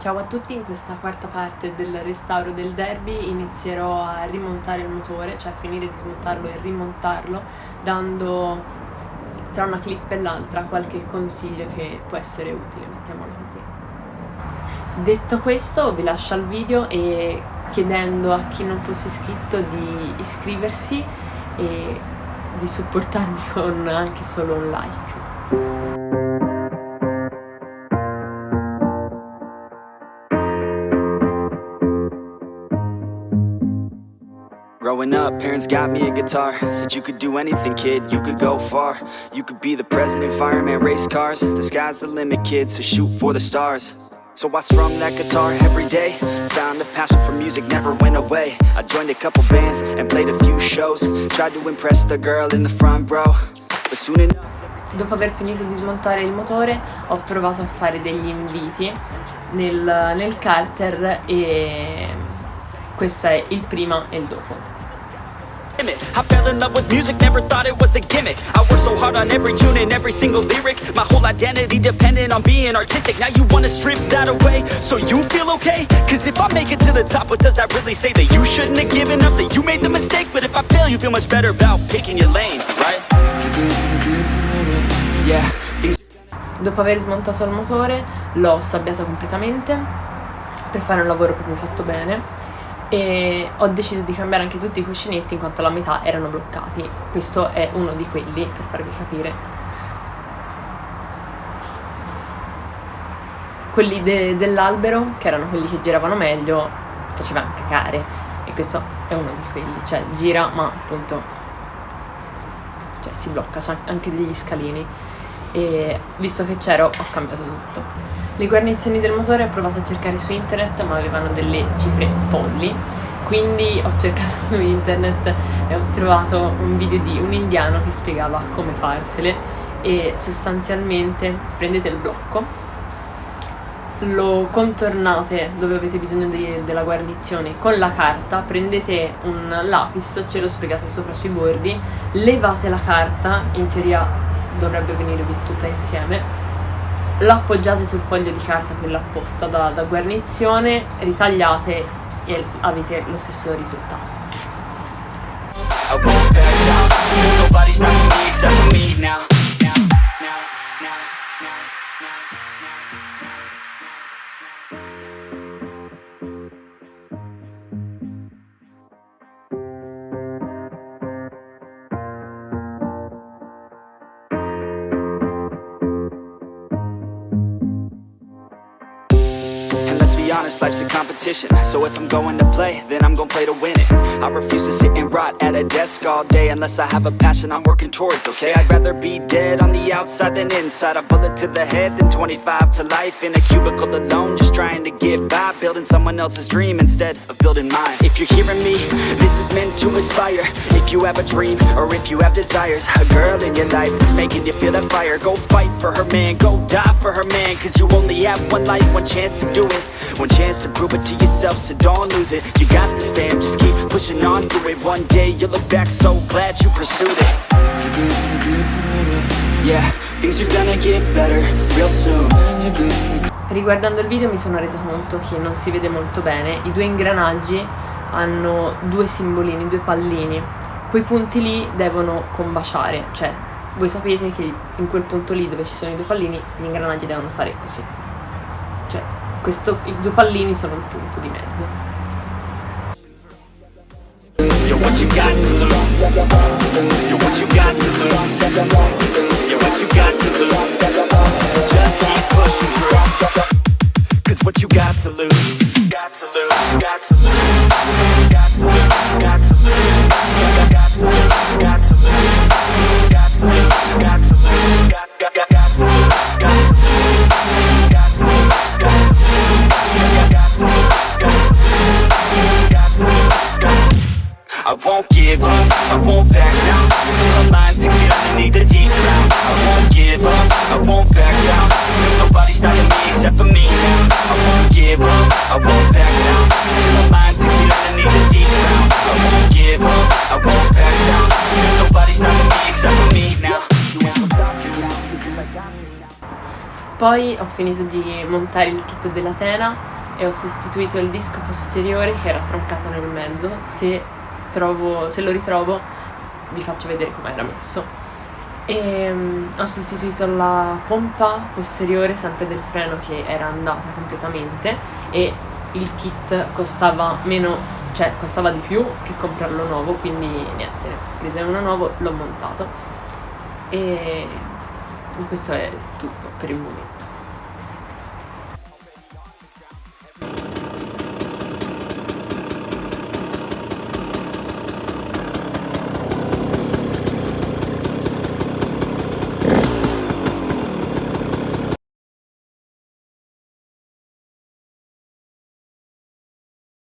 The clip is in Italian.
Ciao a tutti, in questa quarta parte del restauro del derby inizierò a rimontare il motore, cioè a finire di smontarlo e rimontarlo, dando tra una clip e l'altra qualche consiglio che può essere utile, mettiamolo così. Detto questo vi lascio al video e chiedendo a chi non fosse iscritto di iscriversi e di supportarmi con anche solo un like. Growing up, parents got me a guitar. Said you could do anything, kid, you could go far. You could be the president, fireman, race cars. The sky's the limit, kid, so shoot for the stars. So I strummed that guitar every day. Found a passion for music, never went away. I joined a couple bands and played a few shows. Tried to impress the girl in the front row. But soon enough Dopo aver finito di smontare il motore ho provato a fare degli inviti nel, nel carter e questo è il prima e il dopo. I fell in love with music, never thought it was a gimmick. I worked so hard on every tune and every single lyric. My whole identity depended on being artistic. Now you wanna strip that away, so you feel okay? Cause if I make it to the top, what does that really say? That you shouldn't have given up, that you made the mistake? But if I fail, you feel much better about picking your lane, right? Yeah, Dopo aver smontato il motore l'ho sabbiato completamente per fare un lavoro proprio fatto bene e ho deciso di cambiare anche tutti i cuscinetti in quanto la metà erano bloccati. Questo è uno di quelli per farvi capire. Quelli de dell'albero che erano quelli che giravano meglio facevano cacare e questo è uno di quelli. Cioè gira ma appunto cioè si blocca c'è anche degli scalini. E visto che c'ero ho cambiato tutto le guarnizioni del motore ho provato a cercare su internet ma avevano delle cifre folli. Quindi ho cercato su internet e ho trovato un video di un indiano che spiegava come farsele. E sostanzialmente prendete il blocco lo contornate dove avete bisogno di, della guarnizione con la carta, prendete un lapis, ce lo sfregate sopra sui bordi, levate la carta, in teoria dovrebbe venirvi tutta insieme lo appoggiate sul foglio di carta quello apposta da, da guarnizione, ritagliate e avete lo stesso risultato. Nobody stopping now. now, now, now honest, life's a competition. So if I'm going to play, then I'm gonna play to win it. I refuse to sit and rot at a desk all day Unless I have a passion I'm working towards, okay? I'd rather be dead on the outside than inside. A bullet to the head than 25 to life. In a cubicle alone, just trying to get by. Building someone else's dream instead of building mine. If you're hearing me, this is meant to inspire. If you have a dream, or if you have desires A girl in your life that's making you feel that fire. Go fight for her man, go die for her man. Cause you only have one life, one chance to do it chance to prove it to yourself, so don't lose it. You got this fam, just keep pushing on through it. One day you'll look back so glad you pursued it. Yeah, things are gonna get better real soon. Riguardando il video mi sono resa conto che non si vede molto bene. I due ingranaggi hanno due simbolini, due pallini. Quei punti lì devono combaciare, cioè voi sapete che in quel punto lì dove ci sono i due pallini gli ingranaggi devono stare così. Cioè questo, i due pallini sono il punto di mezzo. Got to lose. Got to lose. Got to lose. Got to lose. Got to lose. Won't give up, I won't back down. Till the line six feet underneath the deep ground I won't give up, I won't back down. Cause nobody's stopping me except for me now. I won't give up, I won't back down. Till the line six feet underneath the deep ground I won't give up, I won't back down. Cause nobody's stopping me except for me now. Poi ho finito di montare il kit della tela e ho sostituito il disco posteriore che era troncato nel mezzo. Se, trovo, se lo ritrovo vi faccio vedere come era messo. E um, ho sostituito la pompa posteriore sempre del freno che era andata completamente e il kit costava meno, cioè costava di più che comprarlo nuovo, quindi niente, ho preso uno nuovo, l'ho montato e questo è tutto per il momento.